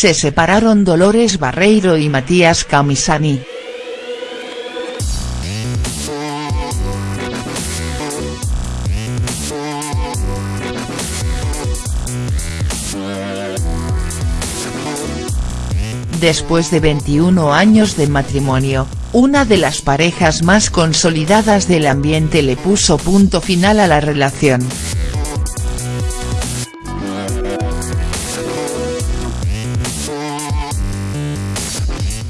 Se separaron Dolores Barreiro y Matías Camisani. Después de 21 años de matrimonio, una de las parejas más consolidadas del ambiente le puso punto final a la relación.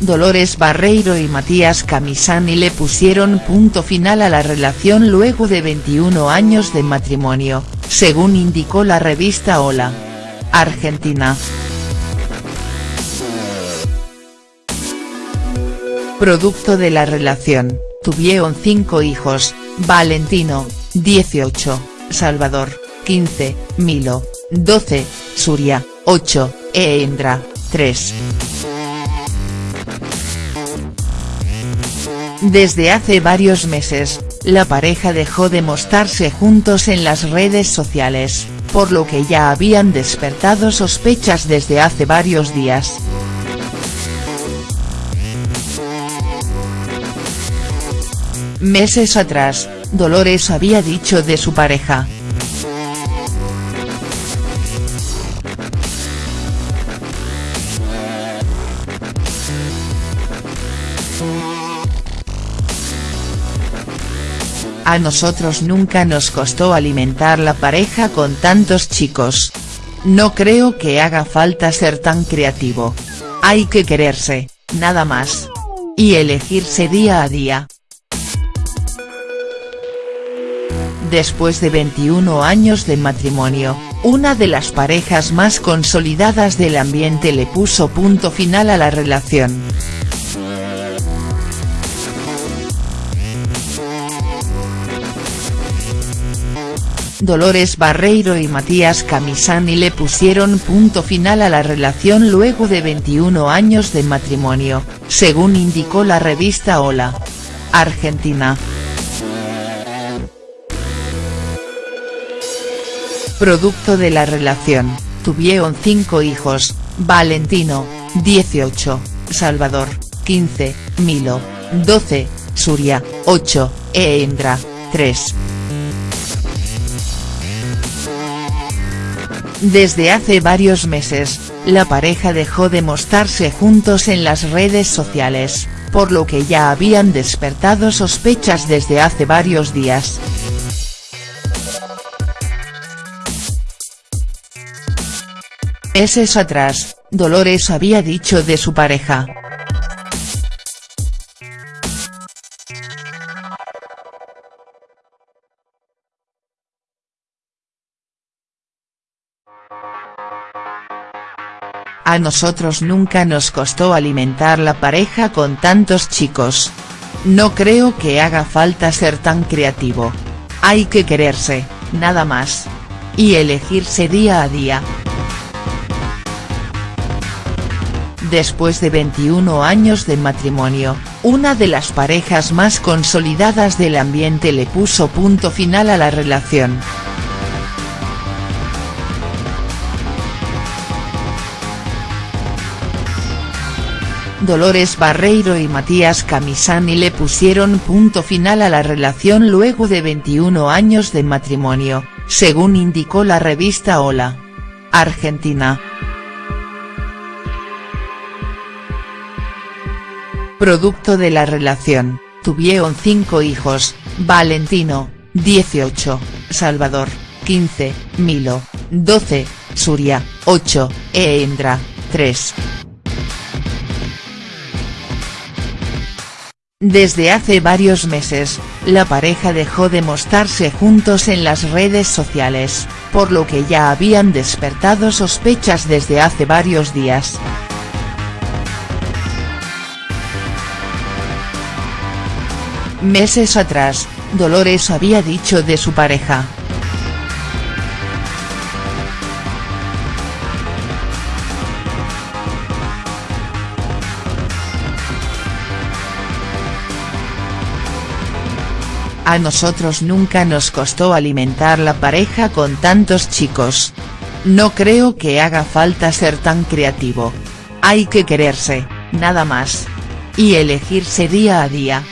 Dolores Barreiro y Matías Camisani le pusieron punto final a la relación luego de 21 años de matrimonio, según indicó la revista Hola. Argentina. Producto de la relación, tuvieron cinco hijos, Valentino, 18, Salvador, 15, Milo, 12, Suria, 8, e Endra, 3. Desde hace varios meses, la pareja dejó de mostrarse juntos en las redes sociales, por lo que ya habían despertado sospechas desde hace varios días. Meses atrás, Dolores había dicho de su pareja. A nosotros nunca nos costó alimentar la pareja con tantos chicos. No creo que haga falta ser tan creativo. Hay que quererse, nada más. Y elegirse día a día. Después de 21 años de matrimonio, una de las parejas más consolidadas del ambiente le puso punto final a la relación. Dolores Barreiro y Matías Camisani le pusieron punto final a la relación luego de 21 años de matrimonio, según indicó la revista Hola. Argentina. Producto de la relación, tuvieron cinco hijos, Valentino, 18, Salvador, 15, Milo, 12, Suria, 8, e Endra, 3. Desde hace varios meses, la pareja dejó de mostrarse juntos en las redes sociales, por lo que ya habían despertado sospechas desde hace varios días. Meses atrás, Dolores había dicho de su pareja. A nosotros nunca nos costó alimentar la pareja con tantos chicos. No creo que haga falta ser tan creativo. Hay que quererse, nada más. Y elegirse día a día. Después de 21 años de matrimonio, una de las parejas más consolidadas del ambiente le puso punto final a la relación. Dolores Barreiro y Matías Camisani le pusieron punto final a la relación luego de 21 años de matrimonio, según indicó la revista Hola. Argentina. Producto de la relación, tuvieron cinco hijos, Valentino, 18, Salvador, 15, Milo, 12, Suria, 8, e Endra, 3. Desde hace varios meses, la pareja dejó de mostrarse juntos en las redes sociales, por lo que ya habían despertado sospechas desde hace varios días. Meses atrás, Dolores había dicho de su pareja. A nosotros nunca nos costó alimentar la pareja con tantos chicos. No creo que haga falta ser tan creativo. Hay que quererse, nada más. Y elegirse día a día.